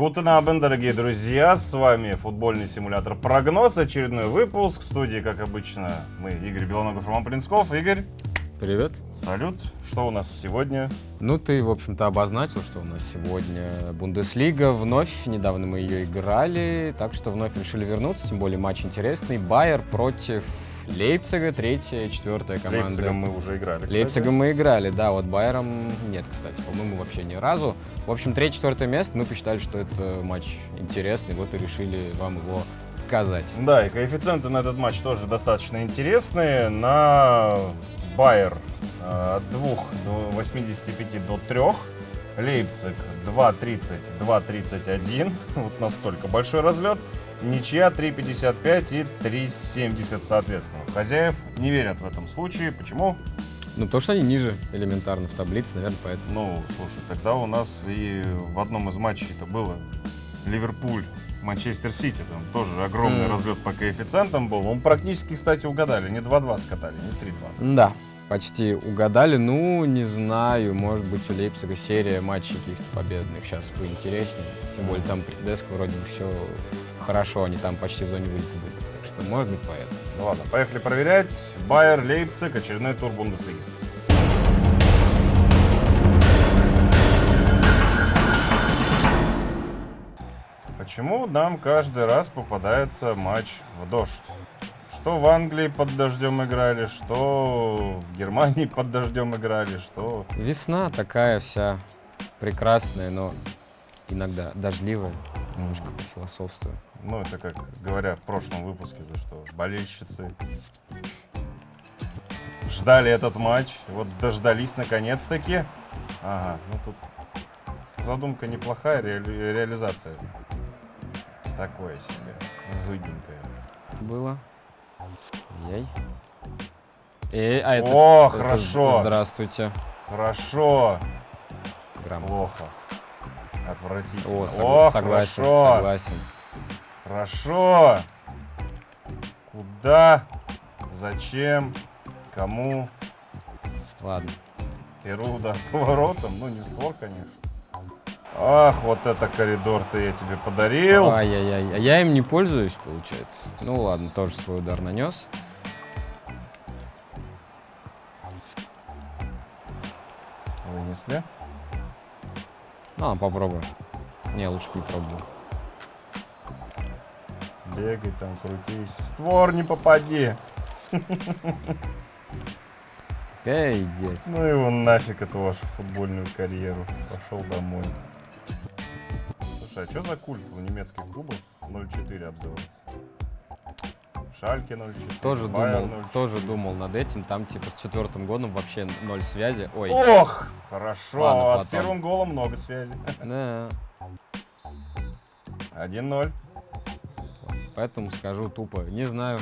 Гутен Абен, дорогие друзья, с вами футбольный симулятор Прогноз, очередной выпуск. В студии, как обычно, мы, Игорь Белоногов, Роман Плинсков. Игорь. Привет. Салют. Что у нас сегодня? Ну, ты, в общем-то, обозначил, что у нас сегодня Бундеслига. Вновь, недавно мы ее играли, так что вновь решили вернуться, тем более матч интересный. Байер против Лейпцига, третья, четвертая команда. Лейпцигом мы уже играли, кстати. Лейпцигом мы играли, да, вот Байером нет, кстати, по-моему, вообще ни разу. В общем, третье, четвертое место, мы посчитали, что это матч интересный, вот и решили вам его показать. Да, и коэффициенты на этот матч тоже достаточно интересные. На Байер э, от 2,85 до 3. Лейпциг 2,30, 2,31. Вот настолько большой разлет. Ничья 3,55 и 3,70 соответственно. Хозяев не верят в этом случае. Почему? Ну, потому что они ниже элементарно в таблице, наверное, поэтому. Ну, слушай, тогда у нас и в одном из матчей это было Ливерпуль, Манчестер Сити. Там тоже огромный Mm. разлет по коэффициентам был. Он практически, кстати, угадали. Не 2-2 скатали, не 3-2. Да, почти угадали. Ну, не знаю, может быть, у Лейпцига серия матчей каких-то победных сейчас поинтереснее. Тем более там при Тедеско вроде бы все хорошо, они там почти в зоне вылета были. Так что, может быть, поэтому. Ну ладно, поехали проверять. Байер, Лейпциг, очередной тур Бундеслиги. Почему нам каждый раз попадается матч в дождь? Что в Англии под дождем играли, что в Германии под дождем играли, что... Весна такая вся прекрасная, но иногда дождливая. Немножко пофилософствую. Ну, это как говоря в прошлом выпуске, то что болельщицы ждали этот матч, вот дождались наконец-таки. Ага, ну тут задумка неплохая, реали- реализация такое себе, выгенькая. Было. Яй. Эй, а это... О, это хорошо. Здравствуйте. Хорошо, Грамм. плохо, отвратительно. О, сог- О, согласен, хорошо, согласен. хорошо. Куда, зачем, кому? Ладно. Первый удар поворотом, ну не в створ, конечно. Ах, вот это коридор-то я тебе подарил. Ай-яй-яй. А я им не пользуюсь, получается. Ну ладно, тоже свой удар нанес. Вынесли. А попробуем. Не, лучше не пробовал. Бегай там, крутись. В створ не попади. Пейдет. Ну его нафиг, эту вашу футбольную карьеру. Пошел домой. Слушай, а что за культ у немецких клубов 0-4 обзывается? Шальке 0-4. Тоже Байер думал, 0-4. тоже думал над этим. Там типа с четвертым годом вообще ноль связи. Ой. Ох, хорошо. Ладно, а с потом. первым голом много связи. Да. 1-0. Поэтому скажу тупо. Не знаю.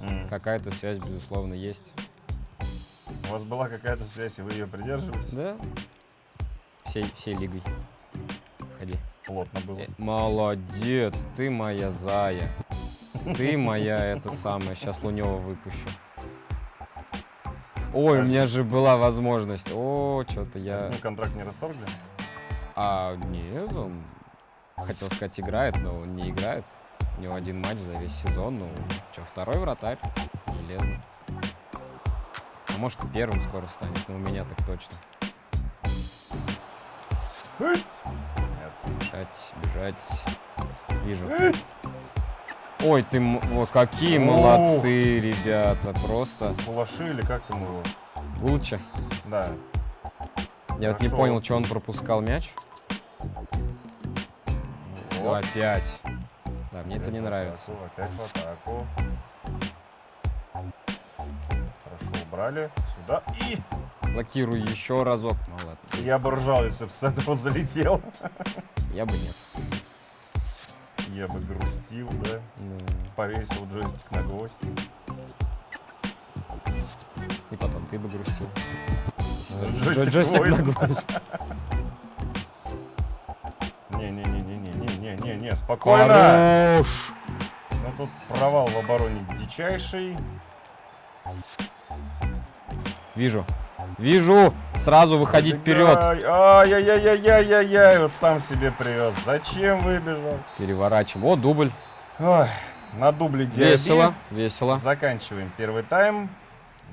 М. Какая-то связь, безусловно, есть. У вас была какая-то связь, и вы ее придерживались? Да. Всей, всей лигой. Ходи. Плотно было. Э, Молодец, ты моя зая. Ты моя это самое. Сейчас Лунева выпущу. Ой, у А меня же была возможность. О, что-то я... С ним контракт не расторгли? А, нет, он, хотел сказать, играет, но он не играет. У него один матч за весь сезон. Ну, что, второй вратарь. Железный. А может и первым скоро станет, но у меня так точно. Нет. Бежать, бежать. Вижу. Ой, ты, о, какие Ух. молодцы, ребята, просто. Кулаши или как там его? Гулча. Да. Я вот не Хорошо. понял, что он пропускал мяч. Ну, вот. опять. Да, мне это Опять не в нравится. атаку, Опять в атаку. Хорошо, убрали. Сюда. И Блокирую еще разок. Молодцы. я бы ржал, если бы с этого залетел. Я бы нет. Я бы грустил, да. Ну, Повесил джойстик на гвоздь. И потом ты бы грустил. Джойстик Джойстик на гвоздь. Не-не-не-не-не-не-не-не, спокойно. Хорош! Ну тут провал в обороне дичайший. Вижу. Вижу. Сразу выходить вперед. Ай, Ай-яй-яй-яй-яй-яй, вот сам себе привез. Зачем выбежал? Переворачиваем. О, дубль. Ой, на дубле диаби. Весело, весело. Заканчиваем первый тайм.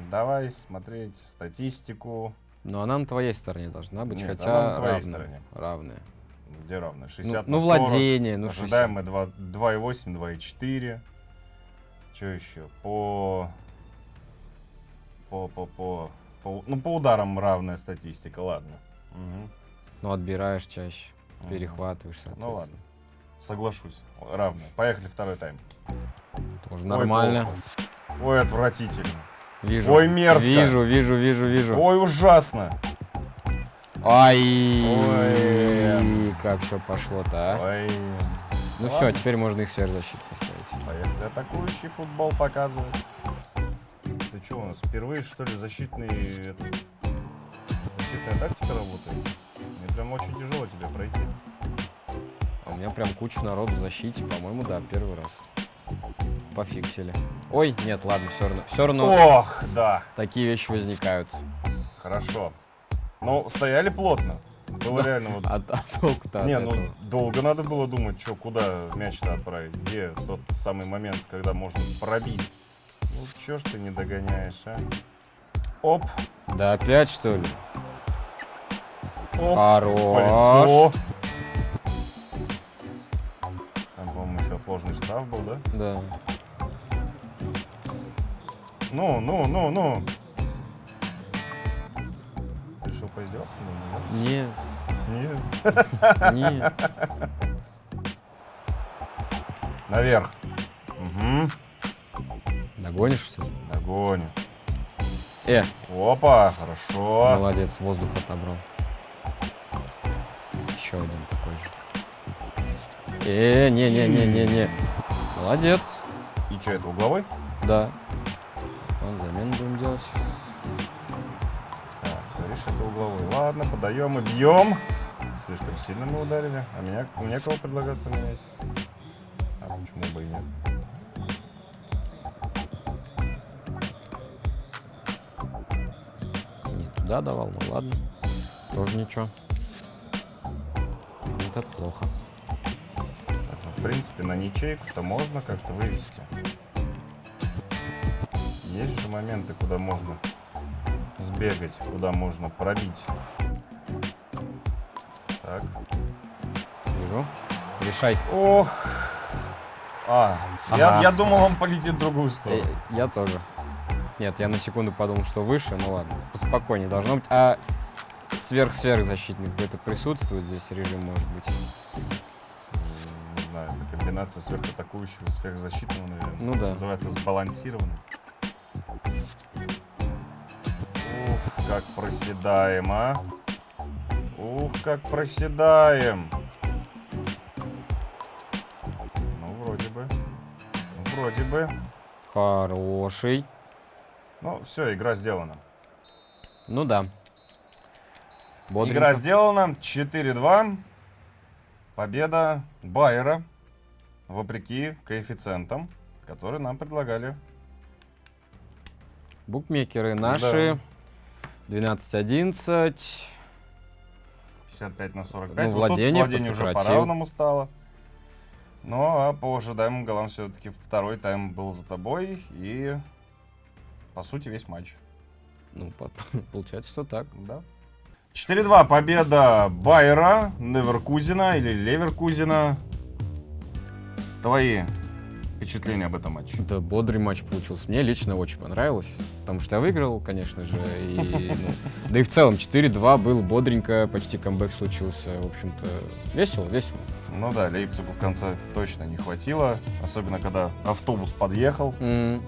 Давай смотреть статистику. Но она на твоей стороне должна быть, Нет, хотя она на твоей равная, стороне. равная. Где равно? Ну, 60 ну, на 40. владение, ну Ожидаем 60. мы 2 2,8, 2,4. Что еще? По... По, по, по, по... Ну, по ударам равная статистика, ладно. Мгм. Ну, отбираешь чаще, Мгм. перехватываешь, соответственно. Ну ладно. Соглашусь. Равная. Поехали второй тайм. Тоже Ой, нормально. плохо. Ой, отвратительно. Вижу. Ой, мерзко. Вижу, вижу, вижу, вижу. Ой, ужасно. Ай, Ой. как все пошло-то, а? Ой. Ну ладно. все, теперь можно их сверхзащиту поставить. Поехали атакующий футбол показывать. Что, у нас впервые, что ли, защитный, этот, защитная тактика работает? Мне прям очень тяжело тебе пройти. А у меня прям куча народу в защите, по-моему, да, первый раз. Пофиксили. Ой, нет, ладно, все равно. Все равно Ох, да, такие вещи возникают. хорошо. Ну, стояли плотно. Было реально вот... А, а толку-то Не, этого? ну долго надо было думать, что куда мяч-то отправить, где тот самый момент, когда можно пробить. Ну чё ж ты не догоняешь, а? Оп, Да опять, что ли? оп, Хорош. Там, по-моему, еще отложенный штраф был, да? Да. Ну, ну, ну, ну. Решил поиздеваться? Ну, Нет, нет. Нет. нет. Наверх. Угу. Догонишь, что ли? Догоню. Э, Опа, хорошо. молодец, воздух отобрал. Еще один такой же. Э, не-не-не-не-не. Молодец. И что, это угловой? Да. Вон, замену будем делать. Так, говоришь, это угловой. Ладно, подаем и бьем. Слишком сильно мы ударили. А меня, мне кого предлагают поменять? А почему бы и нет? Туда давал, ну ладно. Тоже ничего. Это плохо. Так, ну, в принципе, на ничейку-то можно как-то вывести. Есть же моменты, куда можно сбегать, куда можно пробить. Так. Вижу. Решай. Ох. А, я, Ага. я думал, он полетит в другую Э, сторону. я тоже. Нет, я на секунду подумал, что выше, ну ладно. Спокойнее должно быть. А сверх-сверхзащитник где-то присутствует здесь режим, может быть? Не знаю, это комбинация сверхатакующего и сверхзащитного, наверное. Ну да. Называется сбалансированный. Ух, как проседаем, а. Ух, как проседаем. Ну, вроде бы. Ну, вроде бы. Хороший. Ну, все, игра сделана. Ну да. Бодренько. Игра сделана. 4-2. Победа Байера. Вопреки коэффициентам, которые нам предлагали. Букмекеры наши. 12-11. 55 на 45. Ну, Вот тут владение владение уже по-равному стало. Ну, а по ожидаемым голам все-таки второй тайм был за тобой. И, по сути, весь матч. Ну, по- получается, что так. Да. 4-2 победа Байера, Неверкузина или Леверкузина. Твои впечатления об этом матче? Это бодрый матч получился. Мне лично очень понравилось, потому что я выиграл, конечно же. И, ну, да и в целом 4-2 был бодренько, почти камбэк случился. В общем-то, весело, весело. Ну да, Лейпцигу в конце точно не хватило. Особенно, когда автобус подъехал. М,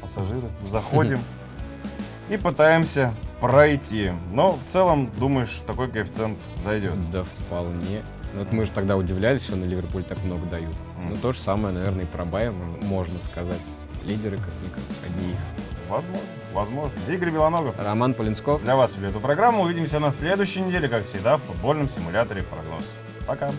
пассажиры. Заходим и пытаемся пройти. Но в целом, думаешь, такой коэффициент зайдет. Да, вполне. Вот мы же тогда удивлялись, что на Ливерпуль так много дают. Ну, то же самое, наверное, и про Байер можно- сказать. Лидеры, как-никак, одни из. Возможно, возможно. Игорь Белоногов. Роман Полинсков. Для вас вели эту программу. Увидимся на следующей неделе, как всегда, в футбольном симуляторе прогноз. Пока.